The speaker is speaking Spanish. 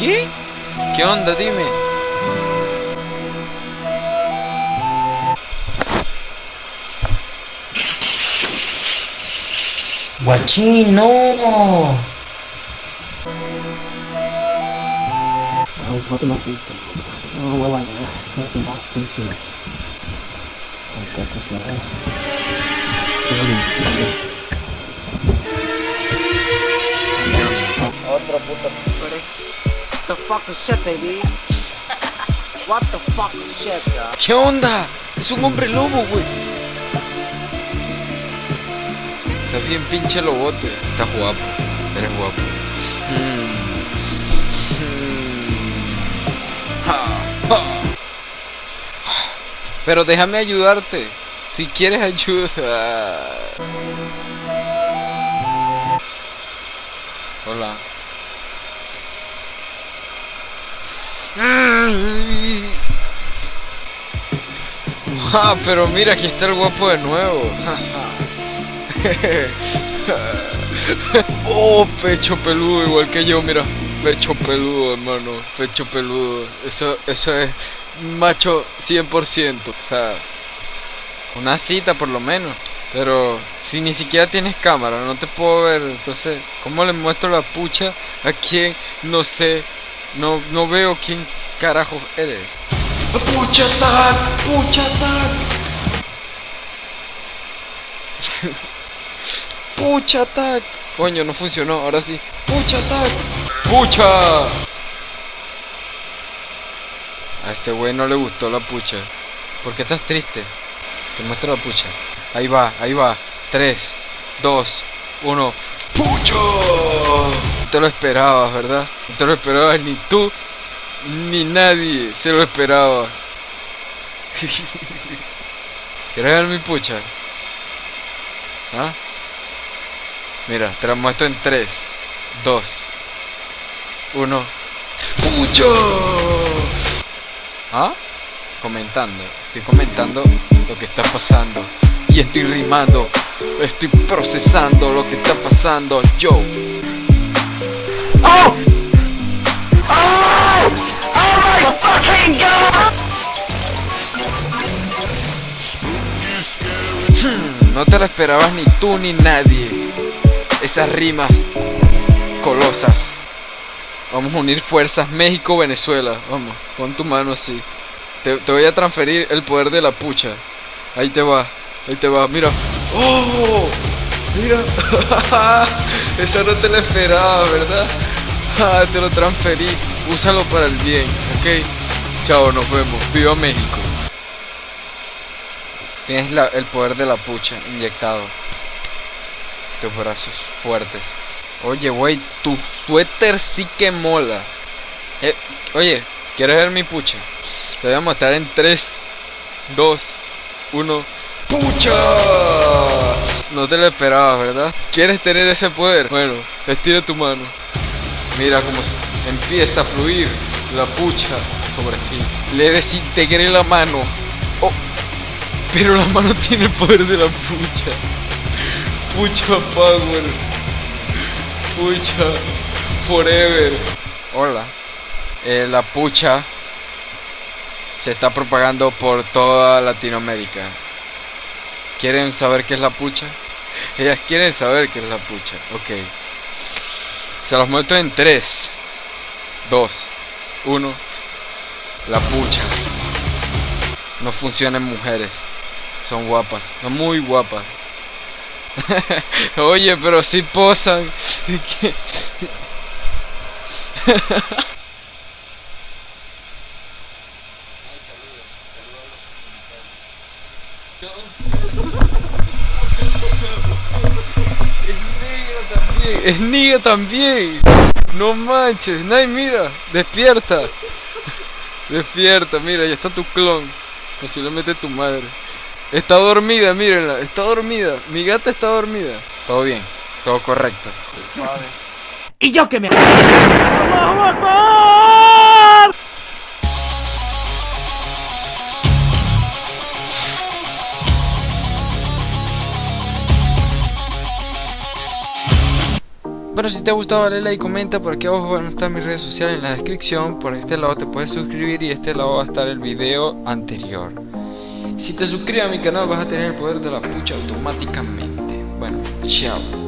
¿Qué? ¿Qué onda? Dime. Guachín, no. Vamos, bota uma pista. Vai lá, né? Vai tentar ¿Qué onda? Es un hombre lobo, güey. Estás bien pinche lobote. Estás guapo. Eres guapo. Mm. Mm. Ja, ja. Pero déjame ayudarte. Si quieres ayuda. Hola. Ah, pero mira, aquí está el guapo de nuevo. oh, pecho peludo, igual que yo, mira. Pecho peludo, hermano. Pecho peludo. Eso, eso es macho 100%. O sea, una cita por lo menos. Pero si ni siquiera tienes cámara, no te puedo ver. Entonces, ¿cómo le muestro la pucha a quien no sé? No, no veo quién carajo eres. ¡Pucha tag! ¡Pucha tag! ¡Pucha tag! Coño, no funcionó, ahora sí. ¡Pucha tag! ¡Pucha! A este güey no le gustó la pucha. ¿Por qué estás triste? Te muestro la pucha. Ahí va, ahí va. 3, 2, 1. ¡Pucha! No te lo esperabas, ¿verdad? No te lo esperabas ni tú ni nadie se lo esperaba. ¿Quieres ver mi pucha? ¿Ah? Mira, te la muestro en 3, 2, 1. ¡Pucha! ¿Ah? Comentando. Estoy comentando lo que está pasando. Y estoy rimando. Estoy procesando lo que está pasando. Yo. no te lo esperabas ni tú ni nadie. Esas rimas colosas. Vamos a unir fuerzas México-Venezuela. Vamos, pon tu mano así. Te, voy a transferir el poder de la pucha. Ahí te va, ahí te va. Mira. ¡Oh! Mira. Esa no te la esperaba, ¿verdad? Ah, te lo transferí. Úsalo para el bien, ¿ok? Chao, nos vemos. Viva México. Tienes el poder de la pucha inyectado. Tus brazos fuertes. Oye, güey, tu suéter sí que mola. Eh, oye, ¿quieres ver mi pucha? Te voy a mostrar en 3, 2, 1. ¡Pucha! No te lo esperabas, ¿verdad? ¿Quieres tener ese poder? Bueno, estira tu mano. Mira cómo empieza a fluir la pucha sobre ti. Le desintegré la mano. Pero la mano tiene el poder de la pucha. Pucha power. Pucha forever. Hola. Eh, la pucha se está propagando por toda Latinoamérica. ¿Quieren saber qué es la pucha? Ellas quieren saber qué es la pucha. Ok. Se los muestro en 3, 2, 1. La pucha. No funciona en mujeres. Son guapas. Son muy guapas. Oye, pero si posan. ¿Qué? también, es niga también. No manches, Nay, mira, despierta. Despierta, mira, ya está tu clon. Posiblemente tu madre. Está dormida, mírenla, está dormida. Mi gata está dormida. Todo bien, todo correcto. Vale. y yo que me... Bueno, si te ha gustado dale like, y comenta, por aquí abajo van a estar mis redes sociales en la descripción, por este lado te puedes suscribir y este lado va a estar el video anterior. Si te suscribes a mi canal vas a tener el poder de la pucha automáticamente. Bueno, chao.